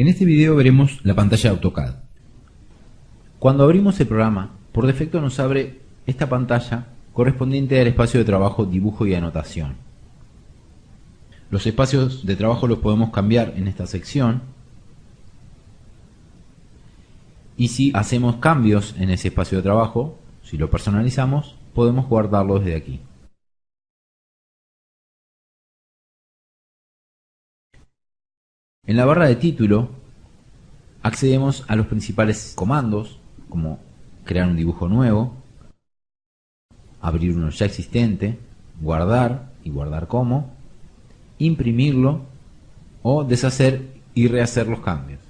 En este video veremos la pantalla de AutoCAD. Cuando abrimos el programa, por defecto nos abre esta pantalla correspondiente al espacio de trabajo dibujo y anotación. Los espacios de trabajo los podemos cambiar en esta sección y si hacemos cambios en ese espacio de trabajo, si lo personalizamos, podemos guardarlo desde aquí. En la barra de título accedemos a los principales comandos como crear un dibujo nuevo, abrir uno ya existente, guardar y guardar como, imprimirlo o deshacer y rehacer los cambios.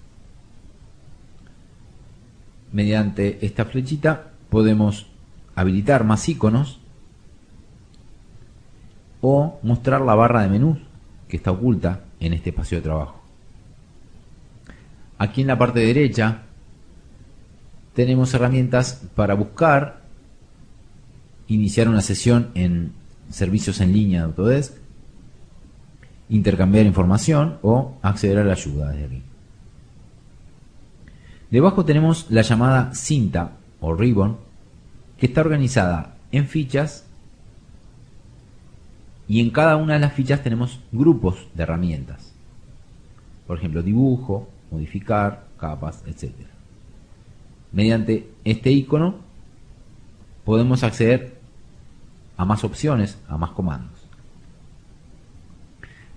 Mediante esta flechita podemos habilitar más iconos o mostrar la barra de menús que está oculta en este espacio de trabajo. Aquí en la parte derecha tenemos herramientas para buscar, iniciar una sesión en servicios en línea de Autodesk, intercambiar información o acceder a la ayuda desde aquí. Debajo tenemos la llamada cinta o ribbon que está organizada en fichas y en cada una de las fichas tenemos grupos de herramientas. Por ejemplo, dibujo, modificar, capas, etc. Mediante este icono podemos acceder a más opciones, a más comandos.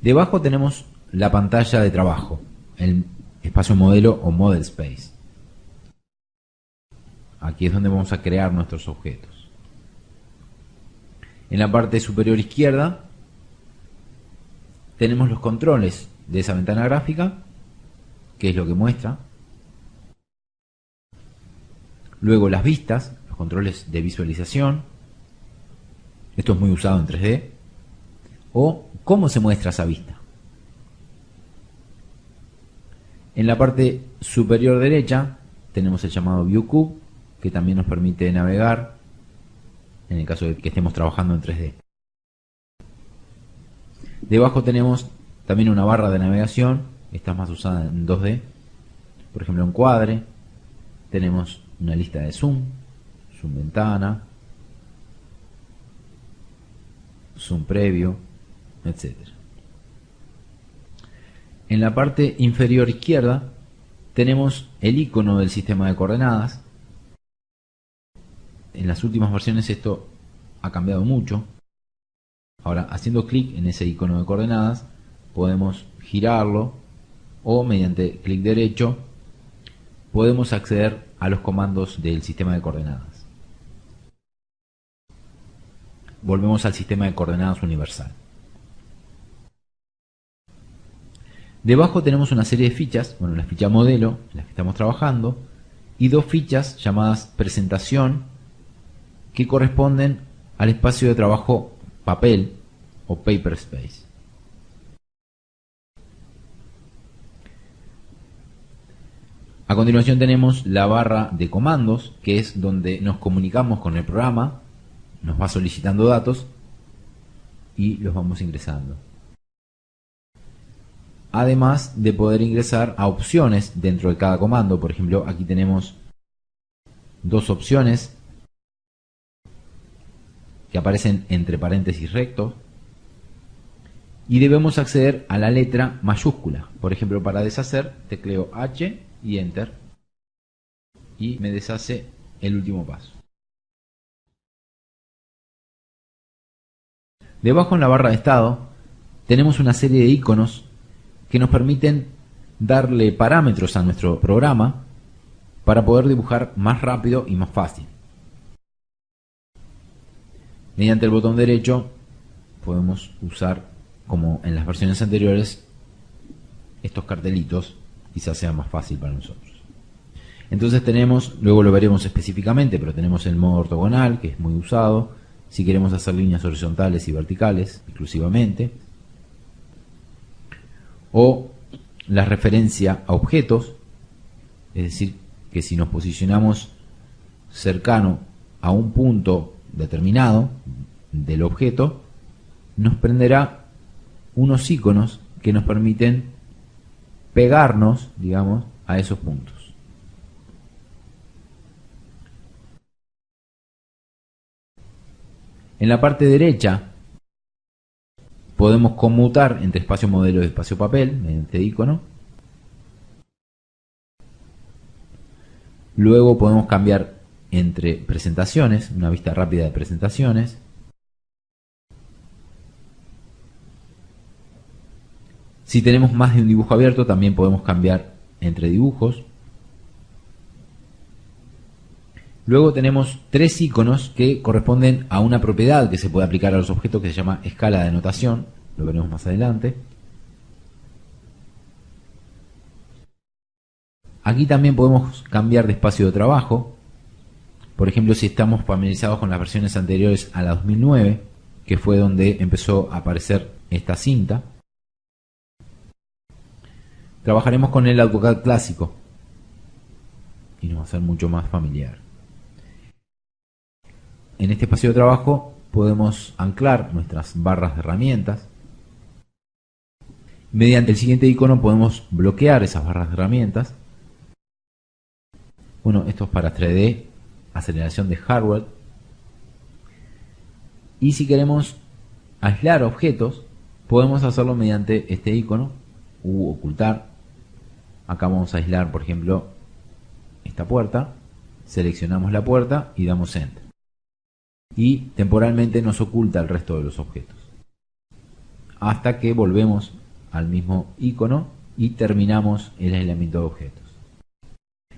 Debajo tenemos la pantalla de trabajo, el espacio modelo o model space. Aquí es donde vamos a crear nuestros objetos. En la parte superior izquierda tenemos los controles de esa ventana gráfica que es lo que muestra. Luego las vistas, los controles de visualización. Esto es muy usado en 3D. O cómo se muestra esa vista. En la parte superior derecha tenemos el llamado View Cube, que también nos permite navegar en el caso de que estemos trabajando en 3D. Debajo tenemos también una barra de navegación esta es más usada en 2D. Por ejemplo, en cuadre tenemos una lista de zoom, zoom ventana, zoom previo, etc. En la parte inferior izquierda tenemos el icono del sistema de coordenadas. En las últimas versiones esto ha cambiado mucho. Ahora, haciendo clic en ese icono de coordenadas, podemos girarlo o mediante clic derecho podemos acceder a los comandos del sistema de coordenadas. Volvemos al sistema de coordenadas universal. Debajo tenemos una serie de fichas, bueno, la ficha modelo, en que estamos trabajando, y dos fichas llamadas presentación, que corresponden al espacio de trabajo papel o paper space. A continuación tenemos la barra de comandos, que es donde nos comunicamos con el programa, nos va solicitando datos y los vamos ingresando. Además de poder ingresar a opciones dentro de cada comando, por ejemplo aquí tenemos dos opciones que aparecen entre paréntesis rectos y debemos acceder a la letra mayúscula. Por ejemplo, para deshacer, tecleo H y Enter y me deshace el último paso. Debajo en la barra de estado tenemos una serie de iconos que nos permiten darle parámetros a nuestro programa para poder dibujar más rápido y más fácil. Mediante el botón derecho podemos usar, como en las versiones anteriores, estos cartelitos quizás sea más fácil para nosotros. Entonces tenemos, luego lo veremos específicamente, pero tenemos el modo ortogonal, que es muy usado, si queremos hacer líneas horizontales y verticales exclusivamente, o la referencia a objetos, es decir, que si nos posicionamos cercano a un punto determinado del objeto, nos prenderá unos iconos que nos permiten pegarnos, digamos, a esos puntos. En la parte derecha podemos conmutar entre espacio modelo y espacio papel mediante icono. Luego podemos cambiar entre presentaciones, una vista rápida de presentaciones. Si tenemos más de un dibujo abierto, también podemos cambiar entre dibujos. Luego tenemos tres iconos que corresponden a una propiedad que se puede aplicar a los objetos que se llama escala de notación. Lo veremos más adelante. Aquí también podemos cambiar de espacio de trabajo. Por ejemplo, si estamos familiarizados con las versiones anteriores a la 2009, que fue donde empezó a aparecer esta cinta, trabajaremos con el AutoCAD clásico y nos va a ser mucho más familiar. En este espacio de trabajo podemos anclar nuestras barras de herramientas. Mediante el siguiente icono podemos bloquear esas barras de herramientas. Bueno, esto es para 3D, aceleración de hardware. Y si queremos aislar objetos, podemos hacerlo mediante este icono u ocultar. Acá vamos a aislar, por ejemplo, esta puerta. Seleccionamos la puerta y damos Enter y temporalmente nos oculta el resto de los objetos. Hasta que volvemos al mismo icono y terminamos el aislamiento de objetos.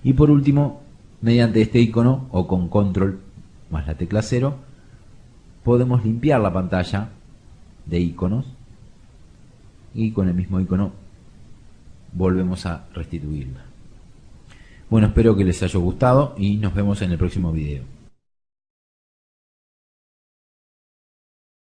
Y por último, mediante este icono o con control más la tecla 0, podemos limpiar la pantalla de iconos y con el mismo icono volvemos a restituirla. Bueno, espero que les haya gustado y nos vemos en el próximo video.